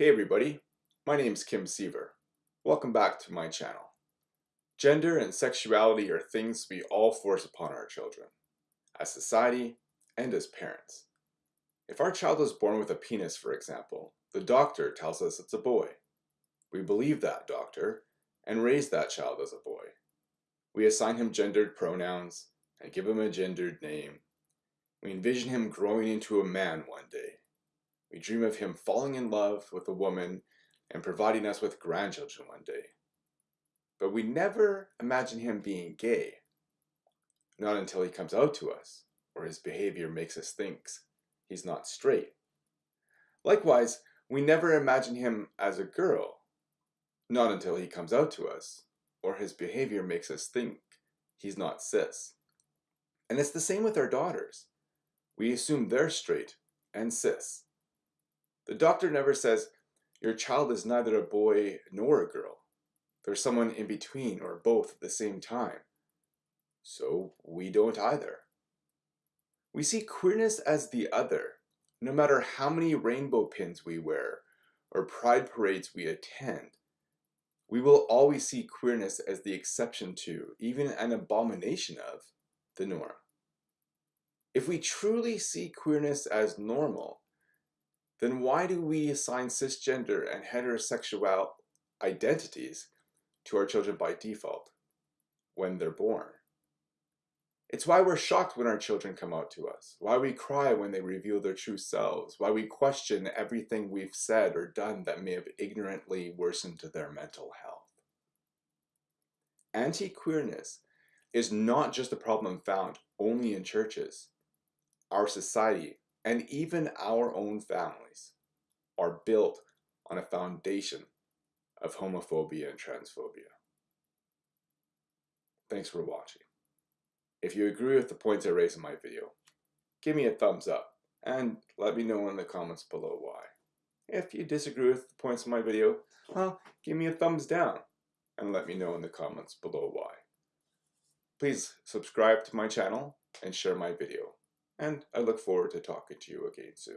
Hey everybody, my name is Kim Seaver. Welcome back to my channel. Gender and sexuality are things we all force upon our children, as society and as parents. If our child is born with a penis, for example, the doctor tells us it's a boy. We believe that doctor and raise that child as a boy. We assign him gendered pronouns and give him a gendered name. We envision him growing into a man one day we dream of him falling in love with a woman and providing us with grandchildren one day. But we never imagine him being gay. Not until he comes out to us, or his behavior makes us think he's not straight. Likewise, we never imagine him as a girl. Not until he comes out to us, or his behavior makes us think he's not cis. And it's the same with our daughters. We assume they're straight and cis. The doctor never says, your child is neither a boy nor a girl. There's someone in between or both at the same time. So we don't either. We see queerness as the other, no matter how many rainbow pins we wear or pride parades we attend. We will always see queerness as the exception to, even an abomination of, the norm. If we truly see queerness as normal, then why do we assign cisgender and heterosexual identities to our children by default when they're born? It's why we're shocked when our children come out to us, why we cry when they reveal their true selves, why we question everything we've said or done that may have ignorantly worsened their mental health. Anti-queerness is not just a problem found only in churches. Our society and even our own families are built on a foundation of homophobia and transphobia. Thanks for watching. If you agree with the points I raised in my video, give me a thumbs up and let me know in the comments below why. If you disagree with the points in my video, well, give me a thumbs down and let me know in the comments below why. Please subscribe to my channel and share my video and I look forward to talking to you again soon.